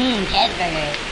Mmm, cheeseburger.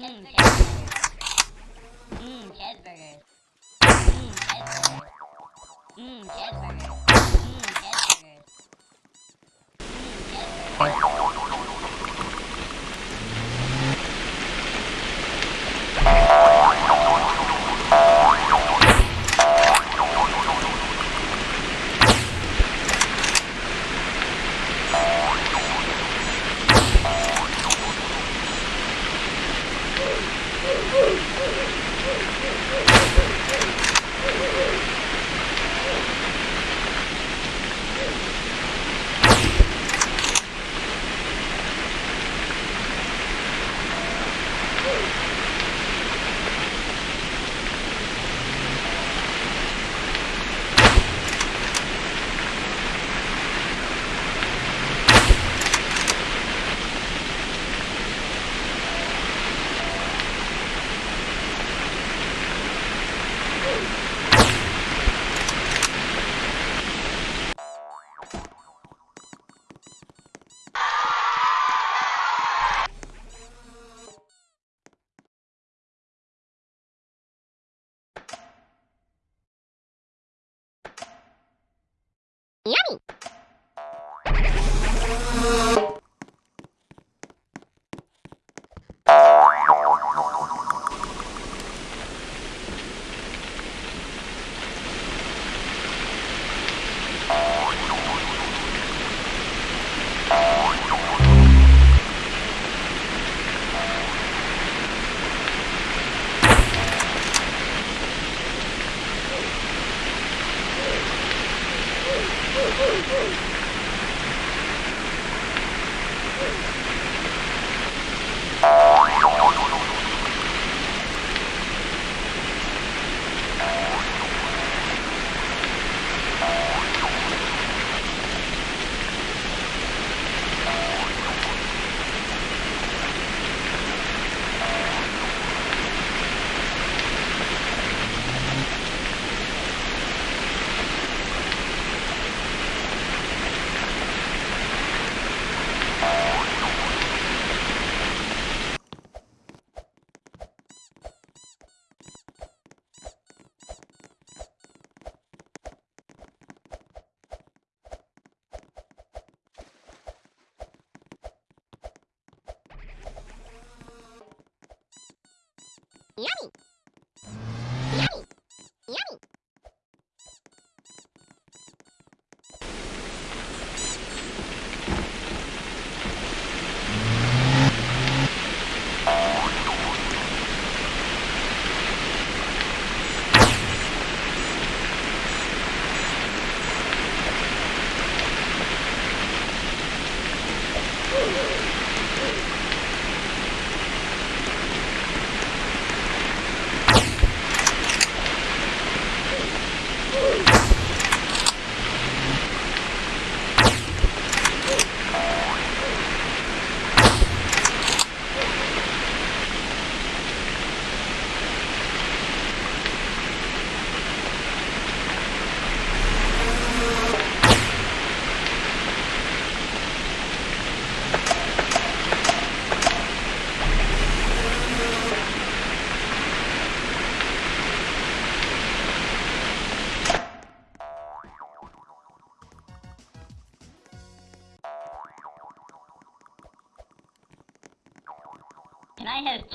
Mmm, cheeseburgers. Mmm, cheeseburgers. Mmm, cheeseburgers. Mmm, cheeseburgers. Mmm, cheeseburgers. Mmm, cheeseburgers.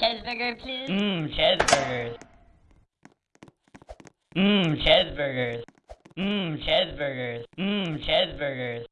Cheeseburger, please? Mmm, cheeseburgers. Mmm, cheeseburgers. Mmm, cheeseburgers. Mmm, cheeseburgers.